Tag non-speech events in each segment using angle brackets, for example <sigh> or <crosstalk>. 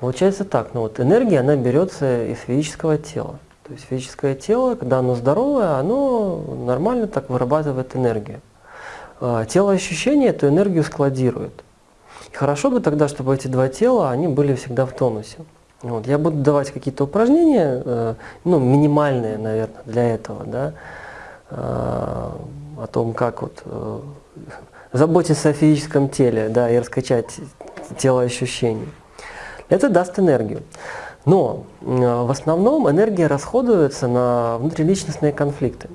Получается так, ну вот энергия, она берется из физического тела. То есть физическое тело, когда оно здоровое, оно нормально так вырабатывает энергию. А Тело ощущения эту энергию складирует. И хорошо бы тогда, чтобы эти два тела, они были всегда в тонусе. Вот. Я буду давать какие-то упражнения, э, ну, минимальные, наверное, для этого, да, а, о том, как вот э, заботиться о физическом теле, да, и раскачать тело ощущений. Это даст энергию. Но в основном энергия расходуется на внутриличностные конфликты.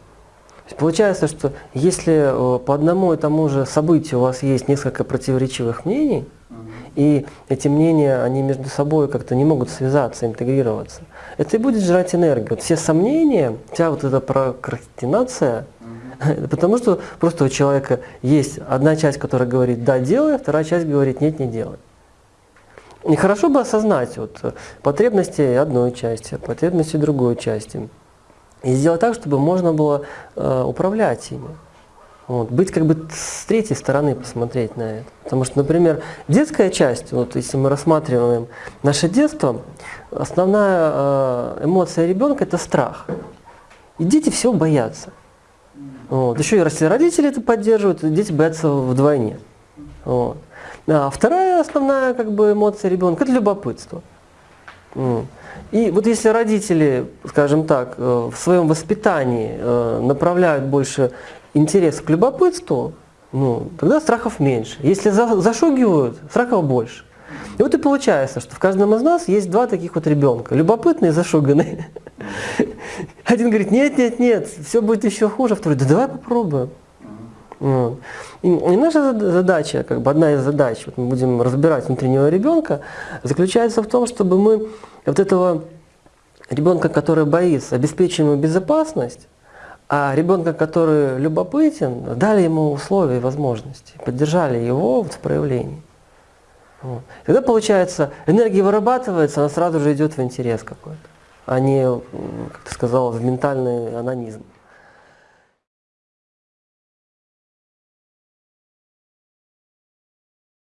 Получается, что если э, по одному и тому же событию у вас есть несколько противоречивых мнений, и эти мнения, они между собой как-то не могут связаться, интегрироваться, это и будет жрать энергию. Вот все сомнения, вся вот эта прокрастинация, <laughs> потому что просто у человека есть одна часть, которая говорит «да, делай», а вторая часть говорит «нет, не делай». И хорошо бы осознать вот, э, потребности одной части, потребности другой части. И сделать так, чтобы можно было э, управлять ими. Вот, быть как бы с третьей стороны посмотреть на это. Потому что, например, детская часть, вот если мы рассматриваем наше детство, основная э, эмоция ребенка это страх. И дети всего боятся. Вот. Еще и родители это поддерживают, дети боятся вдвойне. Вот. А вторая основная как бы, эмоция ребенка – это любопытство. И вот если родители, скажем так, э, в своем воспитании э, направляют больше интерес к любопытству, ну, тогда страхов меньше. Если зашугивают, страхов больше. И вот и получается, что в каждом из нас есть два таких вот ребенка, любопытный и зашуганный. <laughs> Один говорит, нет, нет, нет, все будет еще хуже, второй, да давай попробуем. Вот. И, и наша задача, как бы одна из задач, вот мы будем разбирать внутреннего ребенка, заключается в том, чтобы мы вот этого ребенка, который боится, обеспечим ему безопасность, а ребенка, который любопытен, дали ему условия и возможности, поддержали его в проявлении. Вот. Тогда получается, энергия вырабатывается, она сразу же идет в интерес какой-то, а не, как ты сказал, в ментальный анонизм.